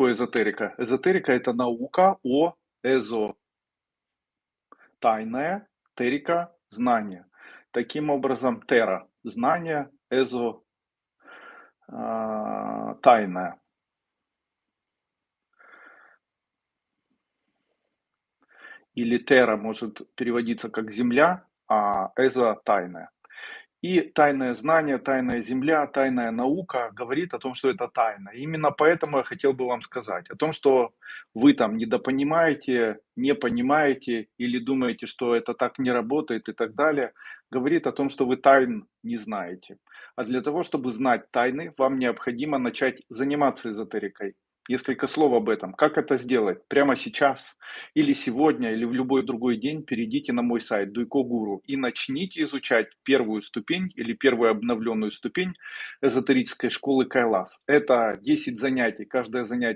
такое эзотерика? Эзотерика- это наука о эзо тайное, терика- знание. Таким образом, терра- знание, эзо а, тайное. Или терра может переводиться как земля, а эзо тайное. И тайное знание, тайная земля, тайная наука говорит о том, что это тайна. Именно поэтому я хотел бы вам сказать о том, что вы там недопонимаете, не понимаете или думаете, что это так не работает и так далее, говорит о том, что вы тайн не знаете. А для того, чтобы знать тайны, вам необходимо начать заниматься эзотерикой. Несколько слов об этом. Как это сделать? Прямо сейчас, или сегодня, или в любой другой день перейдите на мой сайт Дуйко Гуру и начните изучать первую ступень или первую обновленную ступень эзотерической школы Кайлас. Это 10 занятий, каждое занятие